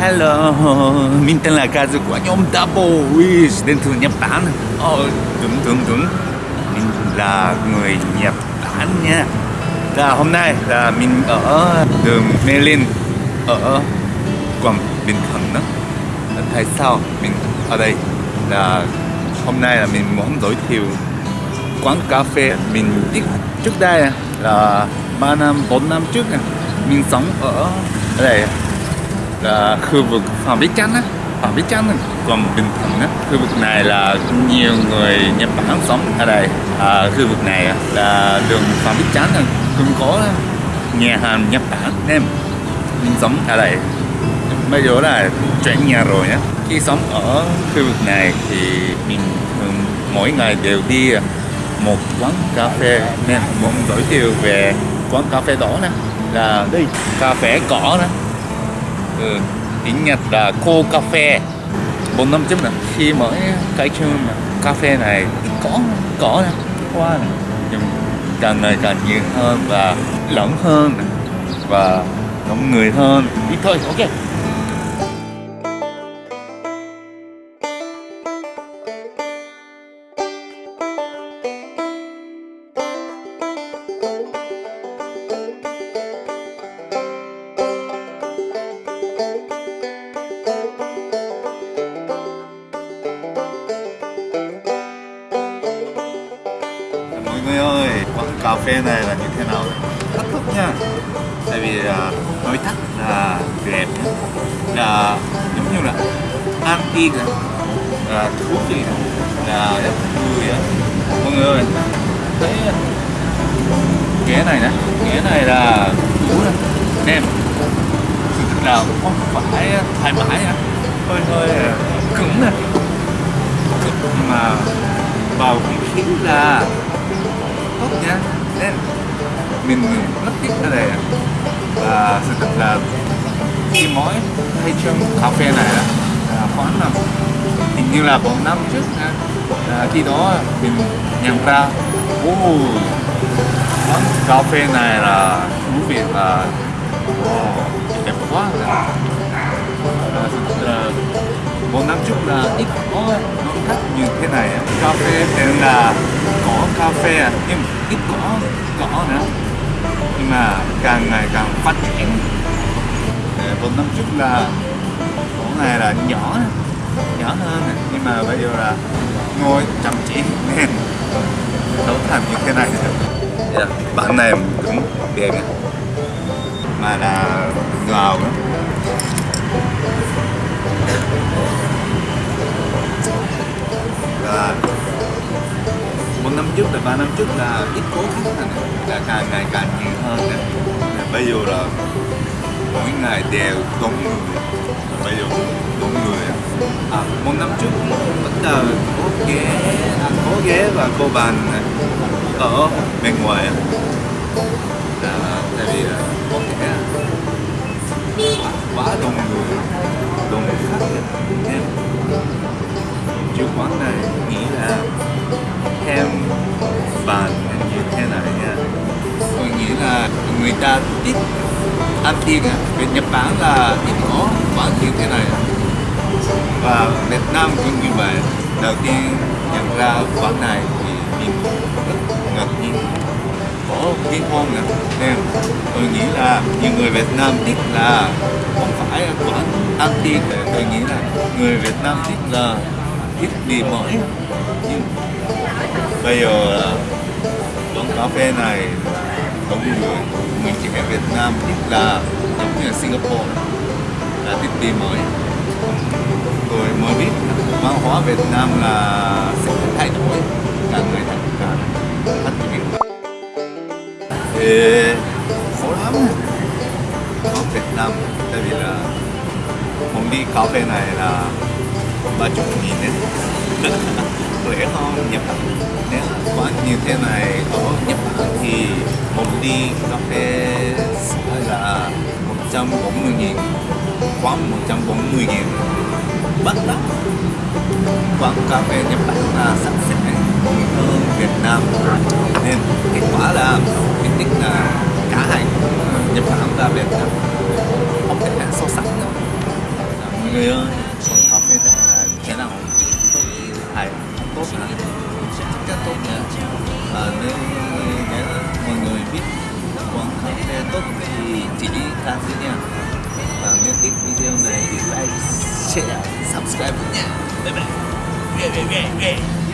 Hello, mình tên là Kazu của nhóm Double Wish đến từ Nhật Bản. Ờ, đúng đúng đúng, mình là người Nhật Bản nha. Là hôm nay là mình ở đường Mê Linh ở Quảng Bình Thuận đó. Ờ, tại sao mình ở đây là hôm nay là mình muốn giới thiệu quán cà phê mình biết trước đây là 3 năm 4 năm trước mình sống ở đây là khu vực Phạm Bí Chánh á. Phạm Bí Chánh còn Bình Thuận á. Khu vực này là nhiều người Nhật Bản sống ở đây. À, khu vực này là đường Phạm Bí Chánh cũng có nhà hàng Nhật Bản nên mình sống ở đây. Bây giờ là chuyển nhà rồi nhé khi sống ở khu vực này thì mình thường mỗi ngày đều đi một quán cà phê. Nên muốn giới thiệu về quán cà phê đó nè. Là đây. cà phê cỏ nè ừ, tiếng Nhật là cô cà phê. Bốn năm trước là khi mới cái chương cà phê này có cỏ qua hoa nhưng càng ngày càng nhiều hơn và lớn hơn và đông người hơn. Ít thôi ok. Mọi người ơi, quán cà phê này là như thế nào thách thức nha. Tại vì à, là nói thắt là đẹp là giống như là antique là thú vị là rất vui á. Mọi người ơi, thấy à, ghế này nè. Ghế này là cũ nè. Nem sự là không phải thoải mái á. Hơi hơi à, cứng nè. Nhưng mà vào không khí là tốt nha nên mình rất thích ở đây và sự thật là khi mỗi hay trong cà phê này là khoảng là hình như là bốn năm trước nha à, khi đó mình nhận ra ô quán cà phê này là thú vị và wow, đẹp quá. à, là một năm trước là ít có nó khách như thế này cà phê tên là có cà phê à, nhưng ít cỏ cỏ nữa. Nhưng mà càng ngày càng phát triển. Một năm trước là cỏ này là nhỏ nhỏ hơn nhưng mà bây giờ là ngồi chăm chỉ nên đấu thành như thế này. Yeah. bạn này cũng đẹp mà là ngầu đó trước là ba năm trước là ít cố khách này. Là càng ngày càng nhiều hơn nè bây giờ là mỗi ngày đều đông người. Bây giờ đông người à. à. Một năm trước bắt đầu có ghế à, có ghế và cô bàn ở bên ngoài à. Là tiết ăn tiền à bên Nhật Bản là ít có quán như thế này và Việt Nam cũng như vậy đầu tiên nhận ra quán này thì mình rất ngạc nhiên có cái ngon này. nên tôi nghĩ là nhiều người Việt Nam thích là không phải quán ăn tiền tôi nghĩ là người Việt Nam thích là thích đi mỏi. nhưng bây giờ ờ, quán cà phê này đông người người trẻ Việt Nam thích là giống như là Singapore, là thích đi mới. Tôi mới biết văn hóa Việt Nam là sẽ thay đổi cả người thật cả phát triển thì khó lắm. Ở Việt Nam, tại vì là một đi cà phê này là ba chục nghìn đấy. Rẻ hơn nhập nếu quán như thế này có nhập một ly cà phê sẽ là 140 nghìn, quán 140 nghìn. Bắt lắm quán cà phê Nhật Bản là sẵn sẽ hơn Việt Nam nên kết quả là mình thích là cả hai Nhật Bản và Việt Nam không thể so sánh. Được người ơi can thôi nha và nếu thích video này thì like share subscribe. Nha bye bye